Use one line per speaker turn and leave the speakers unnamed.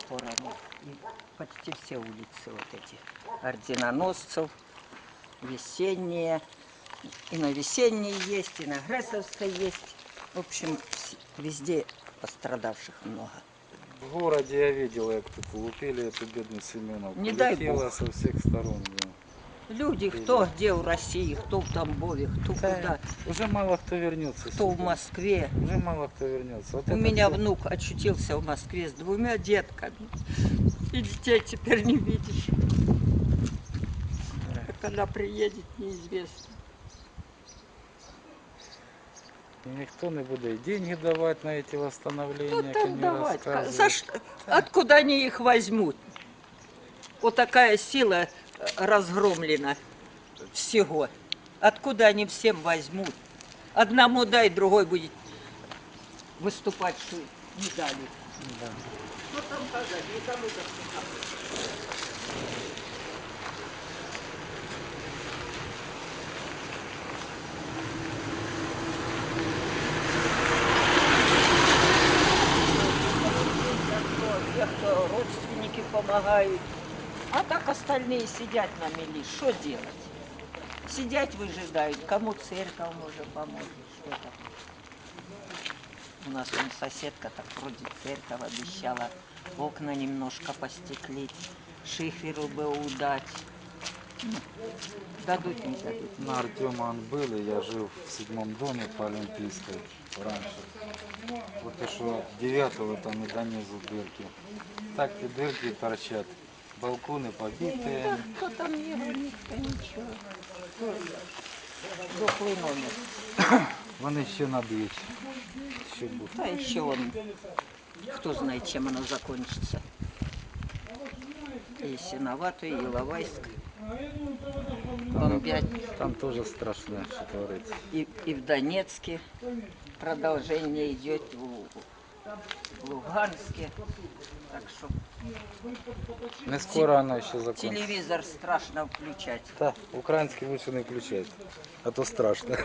сторону. И почти все улицы вот эти. Орденоносцев, весенние. И на весенней есть, и на Гресовской есть. В общем, везде пострадавших много.
В городе я видел, як тут лупили эту бедную Семеновку.
Не дай бог.
со всех сторон. да.
Люди, кто где в России, кто в Тамбове, кто
Да,
куда,
Уже мало кто вернется.
кто в
сюда.
Москве.
Уже мало кто вернется. Вот
У меня
всё-
внук очутился в Москве с двумя детками. И детей теперь не видишь. А когда приедет, неизвестно.
И никто не будет деньги давать на эти восстановления,
там давать? За что? Откуда они их возьмут? Вот такая сила разгромлена всего. Откуда они всем возьмут? Одному дай, другой будет выступать, что не дали.
Да.
Что там сказать? Никому так не кто родственники помогают. А так остальные сидят на мели. Что делать? Сидять выжидают. Кому церковь может помочь? У нас вон соседка так вроде церковь обещала окна немножко постеклить, шиферу бы удать. Ну, Дадут, не дадут.
На Артема он был, и я жил в седьмом доме по Олимпийской раньше. Вот и что девятого там и донизу дырки. Так и дырки торчат. Балконы побитые.
Да, кто там не говорит, то ничего. Дохлый номер.
Вон еще надо Еще будут.
А еще он, кто знает, чем оно закончится. И Синоватый, и. Бомбят.
Там тоже страшно, что творится.
И, и в Донецке продолжение идет, в Луганске. Так что
Не скоро она еще закончится.
телевизор страшно включать.
Да, украинский лучше не включать, а то страшно.